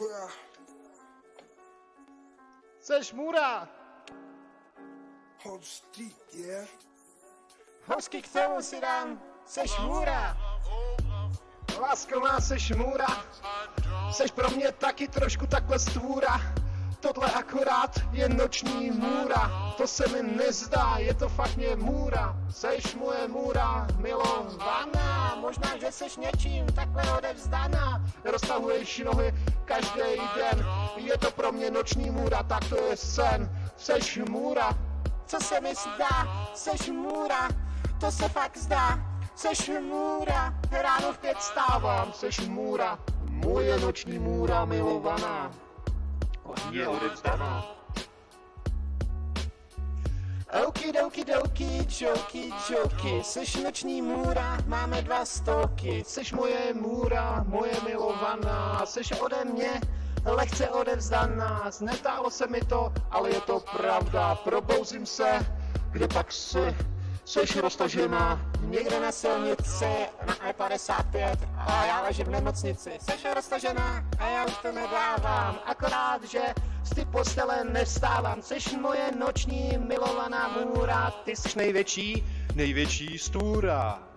Můra. Seš! Hold street, yeah. Hosky k tomu si dám, seš můra! Lásko má, seš můra! Seš pro mě taky trošku takhle stvůra. Tohle akorát je noční můra, to se mi nezdá, je to fakt mě můra. Seš moje můra, milovaná, možná, že seš něčím takhle odevzdaná. Roztahuješ nohy každý den, je to pro mě noční můra, tak to je sen. Seš můra, co se mi zdá, seš můra, to se fakt zdá. Seš můra, ráno v pět stávám, seš můra, moje noční můra milovaná. Je odevzdaná. Okidoki doki, joky, joky, seš noční můra, máme dva stoky, seš moje můra, moje milovaná, seš ode mě lehce odevzdaná, netálo se mi to, ale je to pravda, probouzím se, kde pak si, seš roztažená, někde na silnici, na E55. A já ležím v nemocnici. Seš roztažená a já už to nedávám, akorát, že z ty postele nevstávám. Seš moje noční milovaná můra, ty jsi největší, největší stůra.